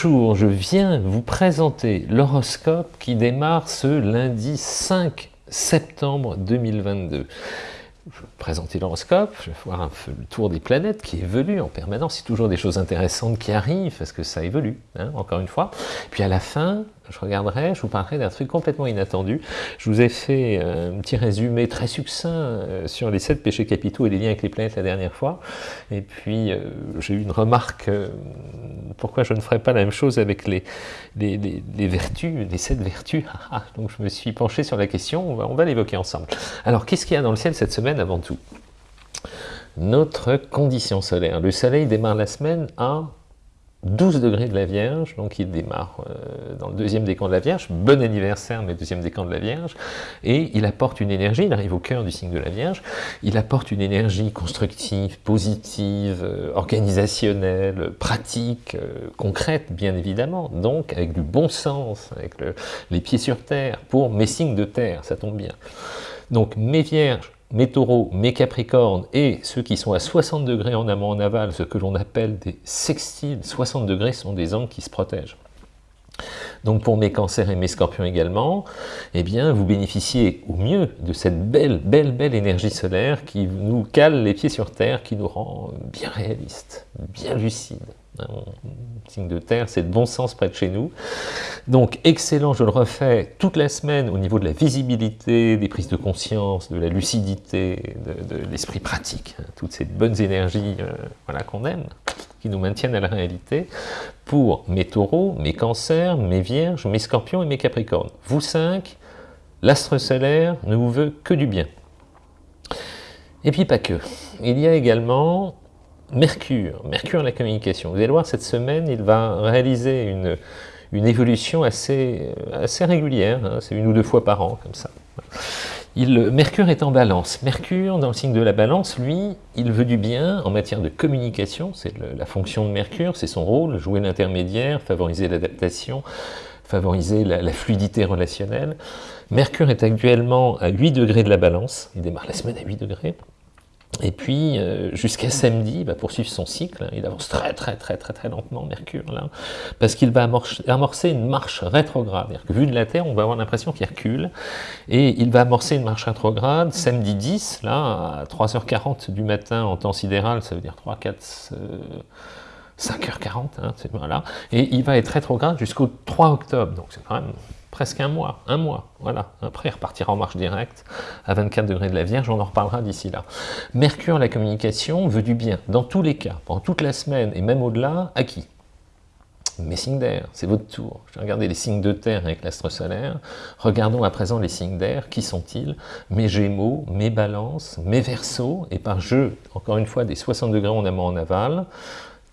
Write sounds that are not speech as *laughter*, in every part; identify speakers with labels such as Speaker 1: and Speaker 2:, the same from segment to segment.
Speaker 1: Bonjour, je viens vous présenter l'horoscope qui démarre ce lundi 5 septembre 2022. Je vais présenter l'horoscope, je vais voir un peu le tour des planètes qui évoluent en permanence. C'est toujours des choses intéressantes qui arrivent parce que ça évolue, hein, encore une fois. Puis à la fin, je regarderai, je vous parlerai d'un truc complètement inattendu. Je vous ai fait euh, un petit résumé très succinct euh, sur les sept péchés capitaux et les liens avec les planètes la dernière fois. Et puis, euh, j'ai eu une remarque, pourquoi je ne ferais pas la même chose avec les, vertus, les sept vertus? Ah, ah, Donc je me suis penché sur la question, on va, on va l'évoquer ensemble. Alors, qu'est-ce qu'il y a dans le ciel cette semaine avant tout? Notre condition solaire. Le soleil démarre la semaine à 12 degrés de la Vierge, donc il démarre euh, dans le deuxième décan de la Vierge, bon anniversaire, mais deuxième décan de la Vierge, et il apporte une énergie, il arrive au cœur du signe de la Vierge, il apporte une énergie constructive, positive, euh, organisationnelle, pratique, euh, concrète, bien évidemment, donc avec du bon sens, avec les pieds sur terre, pour mes signes de terre, ça tombe bien. Donc mes Vierges, mes taureaux, mes capricornes et ceux qui sont à 60 degrés en amont en aval, ce que l'on appelle des sextiles, 60 degrés sont des angles qui se protègent. Donc pour mes cancers et mes scorpions également, eh bien vous bénéficiez au mieux de cette belle, belle, belle énergie solaire qui nous cale les pieds sur terre, qui nous rend bien réalistes, bien lucides. Signe de terre, c'est de bon sens près de chez nous. Donc excellent, je le refais toute la semaine au niveau de la visibilité, des prises de conscience, de la lucidité, de, l'esprit pratique, hein, toutes ces bonnes énergies euh, voilà, qu'on aime, qui nous maintiennent à la réalité, pour mes taureaux, mes cancers, mes vierges, mes scorpions et mes capricornes. Vous cinq, l'astre solaire ne vous veut que du bien. Et puis pas que. Il y a également Mercure, Mercure la communication. Vous allez voir, cette semaine, il va réaliser une, une évolution assez, assez régulière, hein. c'est une ou deux fois par an, comme ça. Mercure est en balance. Mercure, dans le signe de la balance, lui, il veut du bien en matière de communication, c'est la fonction de Mercure, c'est son rôle, jouer l'intermédiaire, favoriser l'adaptation, favoriser la, la, fluidité relationnelle. Mercure est actuellement à 8 degrés de la balance, il démarre la semaine à 8 degrés, et puis, euh, jusqu'à samedi, il va poursuivre son cycle. Il avance très, très, très, très, très lentement, Mercure, là, parce qu'il va amorcer une marche rétrograde. Que, vu de la Terre, on va avoir l'impression qu'il recule. Et il va amorcer une marche rétrograde samedi 10, là, à 3h40 du matin en temps sidéral, ça veut dire 3, 4... 5h40, hein, voilà, et il va être rétrograde jusqu'au 3 octobre, donc c'est quand même presque un mois, un mois, voilà. Après, il repartira en marche directe à 24 degrés de la Vierge, on en reparlera d'ici là. Mercure, la communication, veut du bien, dans tous les cas, pendant toute la semaine, et même au-delà, à qui? Mes signes d'air, c'est votre tour. Je vais regarder les signes de terre avec l'astre solaire. Regardons à présent les signes d'air. Qui sont-ils? Mes gémeaux, mes balances, mes versos, et par jeu, encore une fois, des 60 degrés en amont en aval,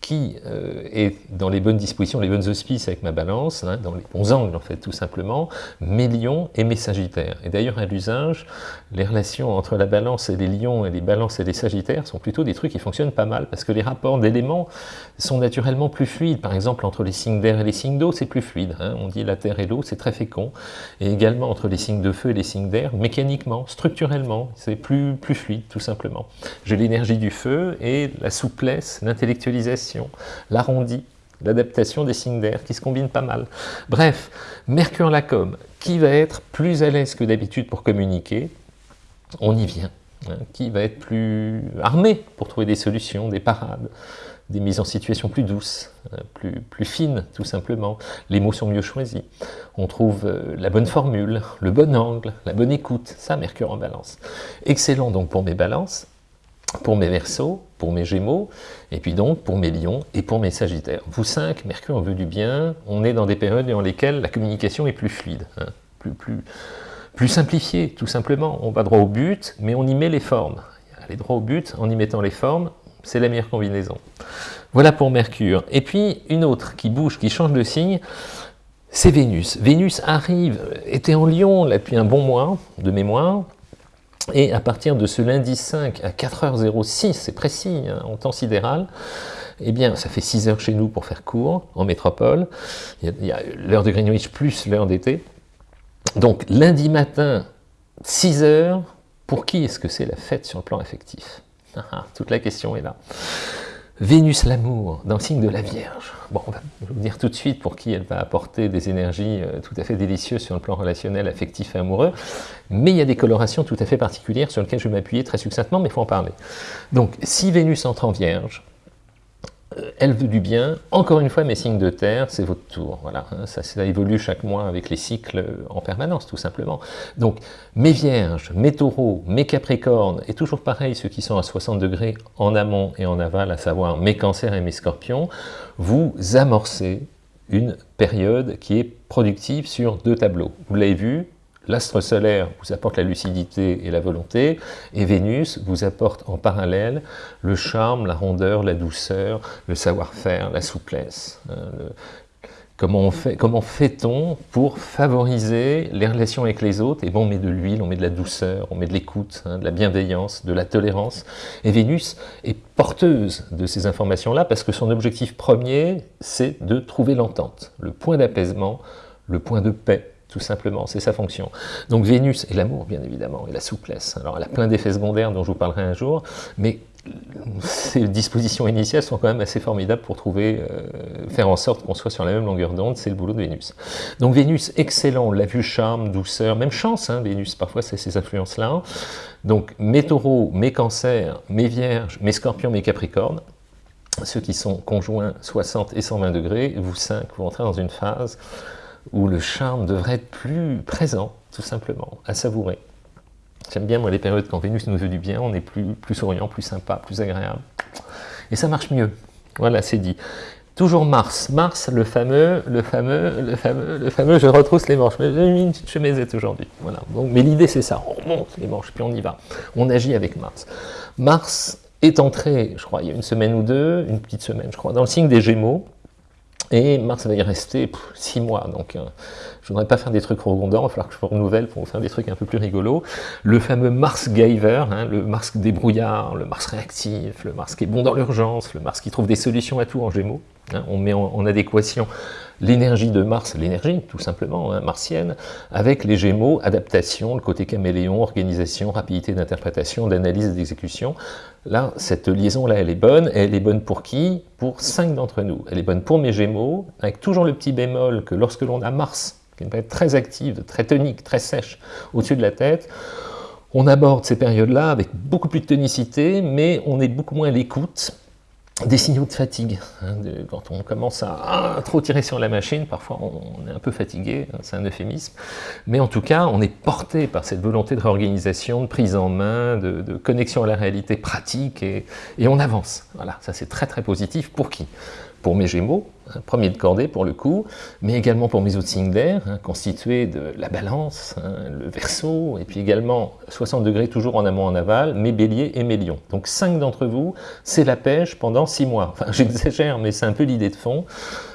Speaker 1: qui euh, est dans les bonnes dispositions, les bonnes auspices avec ma balance, hein, dans les bons angles en fait tout simplement, mes lions et mes sagittaires. Et d'ailleurs à l'usage, les relations entre la balance et les lions et les balances et les sagittaires sont plutôt des trucs qui fonctionnent pas mal, parce que les rapports d'éléments sont naturellement plus fluides. Par exemple entre les signes d'air et les signes d'eau, c'est plus fluide. Hein. On dit la terre et l'eau, c'est très fécond. Et également entre les signes de feu et les signes d'air, mécaniquement, structurellement, c'est plus, plus fluide tout simplement. J'ai l'énergie du feu et la souplesse, l'intellectualisation l'arrondi, l'adaptation des signes d'air qui se combinent pas mal. Bref, Mercure Lacom, qui va être plus à l'aise que d'habitude pour communiquer, on y vient, hein, qui va être plus armé pour trouver des solutions, des parades, des mises en situation plus douces, hein, plus, plus fines tout simplement. Les mots sont mieux choisis. On trouve euh, la bonne formule, le bon angle, la bonne écoute. Ça, Mercure en balance. Excellent donc pour mes balances pour mes versos, pour mes gémeaux, et puis donc pour mes lions et pour mes sagittaires. Vous cinq, Mercure veut du bien, on est dans des périodes dans lesquelles la communication est plus fluide, hein, plus, plus, plus simplifiée, tout simplement. On va droit au but, mais on y met les formes. Aller droit au but en y mettant les formes, c'est la meilleure combinaison. Voilà pour Mercure. Et puis une autre qui bouge, qui change de signe, c'est Vénus. Vénus arrive, était en Lion depuis un bon mois de mémoire, et à partir de ce lundi 5 à 4h06, c'est précis, hein, en temps sidéral, eh bien, ça fait 6 heures chez nous pour faire court, en métropole. Il y a, l'heure de Greenwich plus l'heure d'été. Donc, lundi matin, 6 heures, pour qui est-ce que c'est la fête sur le plan affectif *laughs* Toute la question est là. Vénus l'amour, dans le signe de la Vierge. Bon, on va vous dire tout de suite pour qui elle va apporter des énergies euh, tout à fait délicieuses sur le plan relationnel, affectif et amoureux, mais il y a des colorations tout à fait particulières sur lesquelles je vais m'appuyer très succinctement, mais il faut en parler. Donc, si Vénus entre en Vierge, elle veut du bien. Encore une fois, mes signes de terre, c'est votre tour. Voilà, hein, ça, ça, évolue chaque mois avec les cycles en permanence, tout simplement. Donc, mes vierges, mes taureaux, mes capricornes, et toujours pareil, ceux qui sont à 60 degrés en amont et en aval, à savoir mes cancers et mes scorpions, vous amorcez une période qui est productive sur deux tableaux. Vous l'avez vu, L'astre solaire vous apporte la lucidité et la volonté, et Vénus vous apporte en parallèle le charme, la rondeur, la douceur, le savoir-faire, la souplesse. Hein, comment fait-on fait pour favoriser les relations avec les autres? Et bon, on met de l'huile, on met de la douceur, on met de l'écoute, hein, de la bienveillance, de la tolérance. Et Vénus est porteuse de ces informations-là parce que son objectif premier, c'est de trouver l'entente, le point d'apaisement, le point de paix, tout simplement, c'est sa fonction. Donc Vénus et l'amour, bien évidemment, et la souplesse. Alors elle a plein d'effets secondaires dont je vous parlerai un jour, mais ces dispositions initiales sont quand même assez formidables pour trouver, euh, faire en sorte qu'on soit sur la même longueur d'onde, c'est le boulot de Vénus. Donc Vénus, excellent, la vue, charme, douceur, même chance, hein, Vénus, parfois c'est ces influences-là. Donc mes taureaux, mes cancers, mes vierges, mes scorpions, mes capricornes, ceux qui sont conjoints 60 et 120 degrés, vous cinq, vous entrez dans une phase où le charme devrait être plus présent, tout simplement, à savourer. J'aime bien, moi, les périodes quand Vénus nous veut du bien, on est plus, plus souriant, plus sympa, plus agréable. Et ça marche mieux. Voilà, c'est dit. Toujours Mars. Mars, le fameux, le fameux, le fameux, le fameux, je retrousse les manches. J'ai mis une petite chemisette aujourd'hui. Voilà. Donc, mais l'idée, c'est ça. On remonte les manches, puis on y va. On agit avec Mars. Mars est entré, je crois, il y a une semaine ou deux, une petite semaine, je crois, dans le signe des Gémeaux. Et Mars va y rester six mois, donc euh, je ne voudrais pas faire des trucs redondants, il va falloir que je renouvelle pour faire des trucs un peu plus rigolos. Le fameux Mars Giver, hein, le Mars débrouillard, le Mars réactif, le Mars qui est bon dans l'urgence, le Mars qui trouve des solutions à tout en Gémeaux. Hein. on met en adéquation l'énergie de Mars, l'énergie tout simplement hein, martienne, avec les Gémeaux, adaptation, le côté caméléon, organisation, rapidité d'interprétation, d'analyse et d'exécution. Là, cette liaison-là, elle est bonne, et elle est bonne pour qui? Pour cinq d'entre nous. Elle est bonne pour mes Gémeaux, avec toujours le petit bémol que lorsque l'on a Mars, qui est une période très active, très tonique, très sèche, au-dessus de la tête, on aborde ces périodes-là avec beaucoup plus de tonicité, mais on est beaucoup moins à l'écoute, des signaux de fatigue. Hein, quand on commence à, trop tirer sur la machine, parfois on, est un peu fatigué, hein, c'est un euphémisme, mais en tout cas on est porté par cette volonté de réorganisation, de prise en main, de, connexion à la réalité pratique et, et on avance. Voilà, ça c'est très très positif. Pour qui? Pour mes Gémeaux, premier de cordée pour le coup, mais également pour mes autres signes d'air, hein, constitués de la balance, hein, le verso, et puis également 60 degrés toujours en amont en aval, mes béliers et mes lions. Donc cinq d'entre vous, c'est la pêche pendant six mois. Enfin *laughs* j'exagère, mais c'est un peu l'idée de fond.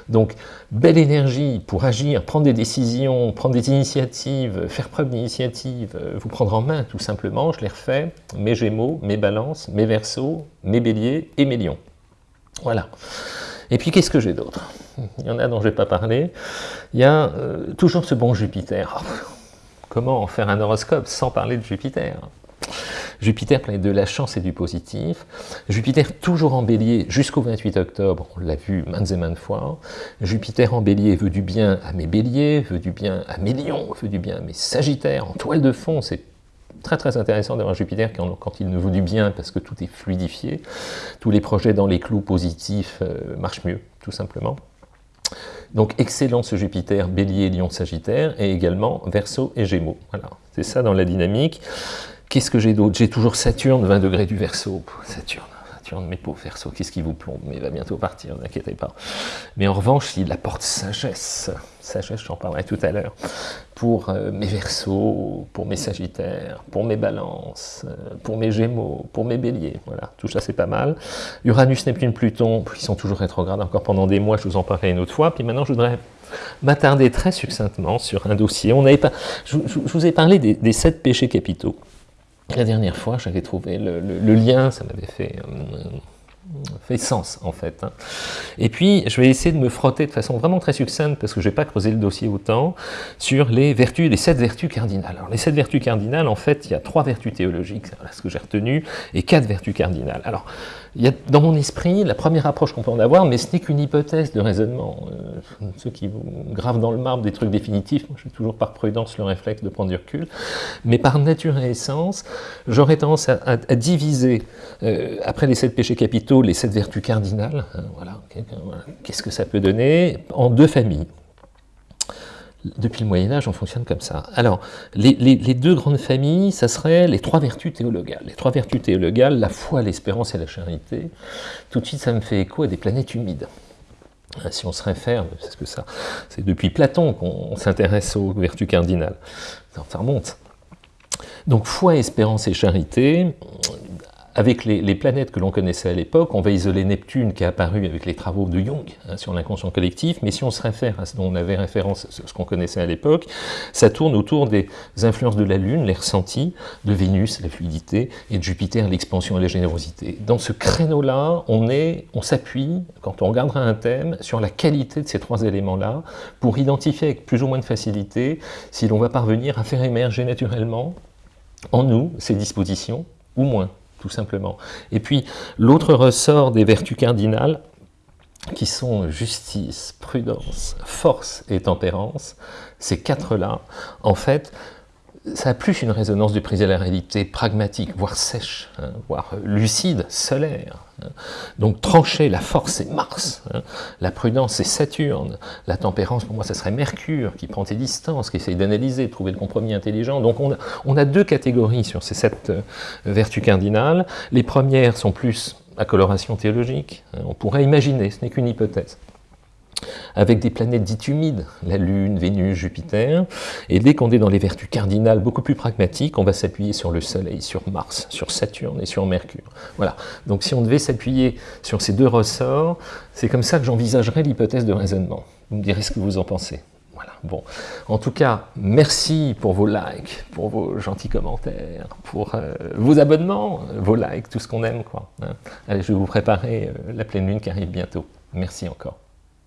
Speaker 1: Donc belle énergie pour agir, prendre des décisions, prendre des initiatives, faire preuve d'initiative, euh, vous prendre en main tout simplement, je les refais, mes gémeaux, mes balances, mes versos, mes béliers et mes lions. Voilà. Et puis qu'est-ce que j'ai d'autre? Il y en a dont je n'ai pas parlé. Il y a euh, toujours ce bon Jupiter. comment en faire un horoscope sans parler de Jupiter? Jupiter plein de la chance et du positif. Jupiter toujours en bélier jusqu'au 28 octobre, on l'a vu maintes et maintes fois. Jupiter en bélier veut du bien à mes béliers, veut du bien à mes lions, veut du bien à mes sagittaires. En toile de fond, c'est très très intéressant d'avoir Jupiter quand, il ne vaut du bien parce que tout est fluidifié. Tous les projets dans les clous positifs euh, marchent mieux, tout simplement. Donc excellent ce Jupiter, Bélier, Lion, Sagittaire, et également Verseau et Gémeaux. Voilà, c'est ça dans la dynamique. Qu'est-ce que j'ai d'autre? J'ai toujours Saturne, 20 degrés du Verseau. Saturne, Saturne, mes pauvres Verseaux, qu'est-ce qui vous plombe Mais il va bientôt partir, n'inquiétez pas. Mais en revanche, il apporte sagesse sagesse, j'en parlerai tout à l'heure, pour euh, mes versos, pour mes sagittaires, pour mes balances, euh, pour mes gémeaux, pour mes béliers, voilà, tout ça c'est pas mal. Uranus, Neptune, Pluton, qui sont toujours rétrogrades encore pendant des mois, je vous en parlerai une autre fois, puis maintenant je voudrais m'attarder très succinctement sur un dossier. On pas, je, vous ai parlé des, sept péchés capitaux. La dernière fois, j'avais trouvé le, lien, ça m'avait fait... Euh, fait sens en fait. Hein. Et puis je vais essayer de me frotter de façon vraiment très succincte, parce que je n'ai pas creusé le dossier autant, sur les vertus, les sept vertus cardinales. Alors les sept vertus cardinales, en fait, il y a trois vertus théologiques, c'est ce que j'ai retenu, et quatre vertus cardinales. Alors, il y dans mon esprit la première approche qu'on peut en avoir, mais ce n'est qu'une hypothèse de raisonnement. Euh, ceux qui vous gravent dans le marbre des trucs définitifs, moi j'ai toujours par prudence le réflexe de prendre du recul, mais par nature et essence, j'aurais tendance à, diviser, euh, après les sept péchés capitaux, les sept vertus cardinales, hein, voilà, qu'est-ce que ça peut donner, en deux familles. Depuis le Moyen-Âge, on fonctionne comme ça. Alors, les, deux grandes familles, ça serait les trois vertus théologales. Les trois vertus théologales, la foi, l'espérance et la charité. Tout de suite, ça me fait écho à des planètes humides. Hein, si on se réfère, c'est que ça, c'est depuis Platon qu'on s'intéresse aux vertus cardinales. Ça remonte. Donc, foi, espérance et charité, avec les, planètes que l'on connaissait à l'époque, on va isoler Neptune qui est apparu avec les travaux de Jung hein, sur l'inconscient collectif, mais si on se réfère à ce dont on avait référence, ce qu'on connaissait à l'époque, ça tourne autour des influences de la Lune, les ressentis, de Vénus, la fluidité, et de Jupiter, l'expansion et la générosité. Dans ce créneau-là, on on s'appuie, quand on regardera un thème, sur la qualité de ces trois éléments-là, pour identifier avec plus ou moins de facilité si l'on va parvenir à faire émerger naturellement en nous ces dispositions, ou moins tout simplement. Et puis, l'autre ressort des vertus cardinales, qui sont justice, prudence, force et tempérance, ces quatre-là, en fait, ça a plus une résonance du prise à la réalité pragmatique, voire sèche, hein, voire lucide, solaire. Hein. Donc trancher, la force c'est Mars, hein. la prudence c'est Saturne, la tempérance pour moi ça serait Mercure qui prend tes distances, qui essaye d'analyser, de trouver le compromis intelligent. Donc on a, on a deux catégories sur ces sept euh, vertus cardinales. Les premières sont plus à coloration théologique, on pourrait imaginer, ce n'est qu'une hypothèse avec des planètes dites humides, la Lune, Vénus, Jupiter, et dès qu'on est dans les vertus cardinales beaucoup plus pragmatiques, on va s'appuyer sur le Soleil, sur Mars, sur Saturne et sur Mercure. Voilà, donc si on devait s'appuyer sur ces deux ressorts, c'est comme ça que j'envisagerais l'hypothèse de raisonnement. Vous me direz ce que vous en pensez. Voilà, bon. En tout cas, merci pour vos likes, pour vos gentils commentaires, pour euh, vos abonnements, vos likes, tout ce qu'on aime, quoi. Hein. Allez, je vais vous préparer euh, la pleine lune qui arrive bientôt. Merci encore.